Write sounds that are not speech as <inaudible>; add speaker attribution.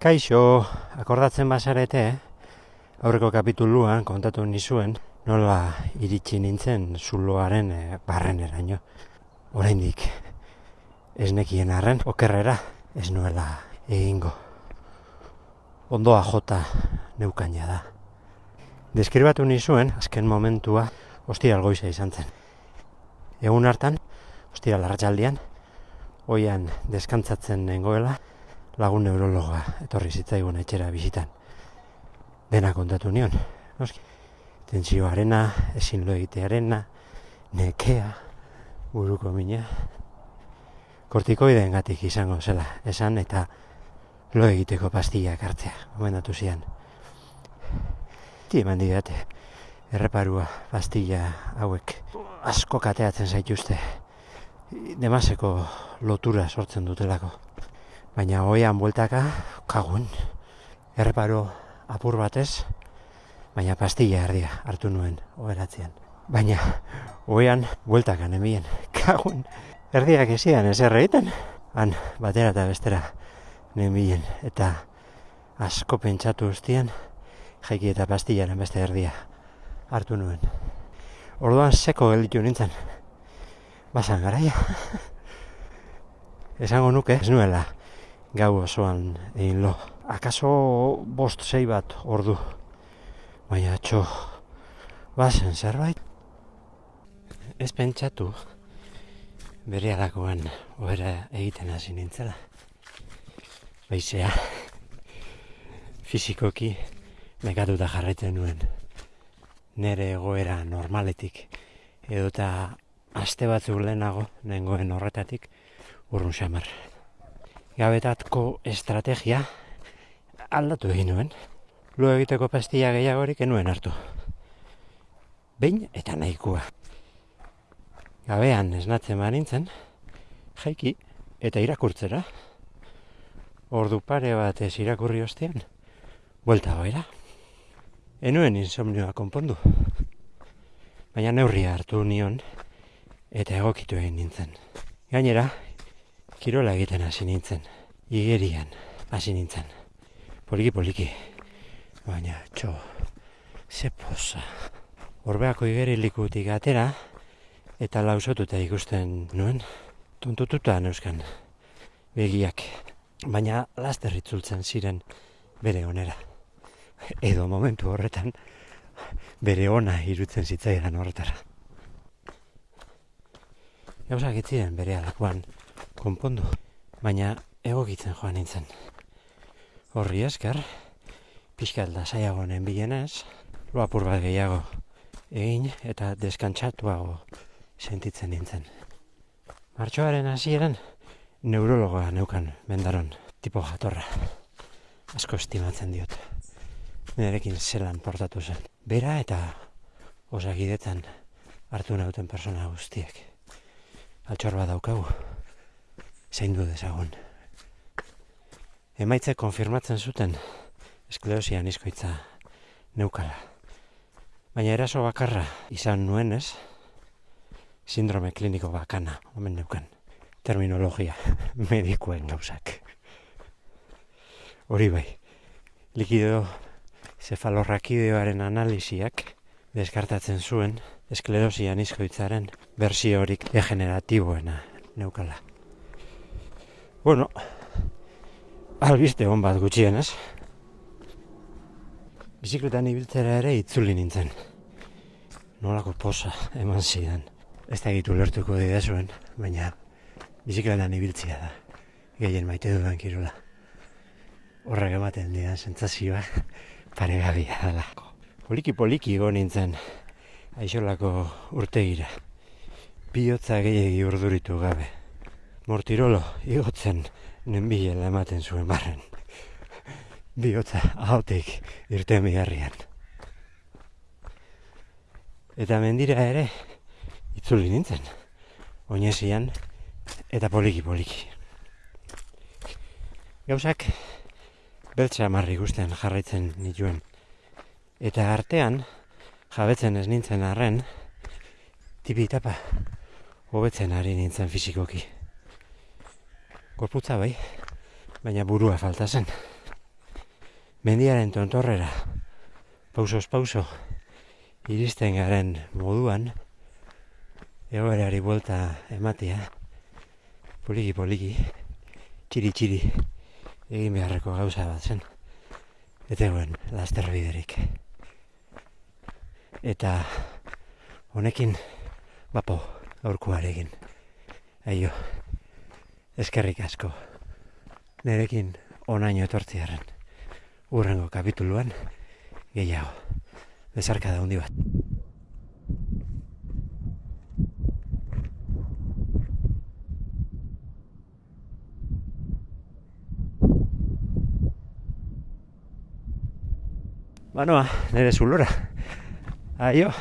Speaker 1: Kaixo, akordatzen bazarete, aurreko kapituluan kontatu nizuen, nola iritsi nintzen zuloaren e, barreneraino. Oraindik ez nekien arren, okerrera ez nuela egingo. Ondoa jota neukaina da. Deskribatu nizuen, azken momentua, ostiral goiza izan zen. Egun hartan, ostiral larratxaldian, oian deskantzatzen nengoela, lagun neurologa etorri zitzaigun etxera bizitan. Dena kontatu nion, noski. Tentsioarena, ezin lo egitearena, nekea, buruko mina. Kortikoideen gatik izango zela, esan eta lo egiteko pastillak hartzea, gomendatu zian. Ti eman didate, erreparua pastilla hauek asko kateatzen zaituzte. Demaseko lotura sortzen dutelako. Baina hoian bueltaka, kagun, erreparo apur batez, baina pastilla erdia hartu nuen oberatzean. Baina hoian bueltaka nemien, <laughs> kagun, erdiak ezian ez erreiten, han batera eta bestera nemien, eta asko pentsatu ustean, jaiki eta pastillaren beste erdia hartu nuen. Orduan seko gelditu nintzen, basan garaia. <laughs> Esango nuke, ez nuela, gau osoan egin lo. Akaso bost zei bat ordu. Baina txo, bazen zerbait. Ez pentsatu, bere alakoan ohera egiten hasi nintzela. Baizea, fizikoki megatuta jarraitzen nuen. Nere egoera normaletik edota aste batzuk lehenago nengoen horretatik urrun xamar. Gabetatko estrategia aldatu egin nuen. Lo egiteko pastilla gehiagorik enuen hartu. Behin eta nahikoa. Gabean esnatzen banintzen, jaiki eta irakurtzera. Ordu pare bat ez irakurri ostean, buelta goera. Enuen insomnioa konpondu. Baina neurria hartu nion eta egokitu egin nintzen. Gainera, kirola egiten hasi nintzen. Igerian hasi nintzen. Poliki poliki. Baina, txo, ze posa. Orbeako igeri likutik atera eta lausotuta ikusten nuen. Tontututa neuskan begiak. Baina laster itzultzen ziren bere onera. Edo momentu horretan bere ona irutzen zitzaidan horretara. Gauzak itziren bere alakoan konpondu, baina egokitzen joan nintzen. Horri esker, pixkat lasaiago bilenez, loapur bat gehiago egin eta deskantzatuago sentitzen nintzen. Martxoaren hasieran neurologoa neukan mendaron tipo jatorra. Asko estimatzen diot. Nerekin zelan portatu zen. Bera eta osakidetan hartu nauten persona guztiek. Altxor bat daukagu. Zein du dezagun. Emaitze konfirmatzen zuten esklerosia nizkoitza neukala. Baina eraso bakarra izan nuenez, sindrome kliniko bakana, omen neukan. Terminologia <laughs> medikuen gauzak. Hori bai, likido zefalorrakideoaren analisiak deskartatzen zuen esklerosia nizkoitzaren bersio horik degeneratiboena neukala. Bueno, albiste hon bat gutxienez. Bizikletan ibiltzera ere itzuli nintzen. Nolako posa eman zidan. Ez da gitu lertuko didazuen, baina bizikletan ibiltzia da. Gehien maite dudan kirola. Horrek ematen didan sentzazioa paregabia dalako. Poliki poliki go nintzen aixolako urtegira. Biotza gehiagi urduritu gabe. Mortirolo igotzen nenbilela ematen zuen barren. Biotza ahotik irten biharrian. Eta mendira ere itzuli nintzen. Oinesian eta poliki poliki. Gauzak beltza marri guztian jarraitzen nituen. Eta artean, jabetzen ez nintzen arren, tipi tapa, hobetzen ari nintzen fizikoki. Gorputza bai, baina burua falta zen. mendiaren tontorrera, pausos pauso, iristen garen moduan, egoerari buelta ematea, poliki poliki, txiri txiri, egin beharreko gauza bat zen. Eta eguen, laster biderik. Eta honekin, bapo, aurkuarekin. Aio, eskerrik asko. Nerekin onaino etortziaren. Urrengo kapituluan, gehiago. Bezarka da hundi bat. Banoa, nere zulora. Aio.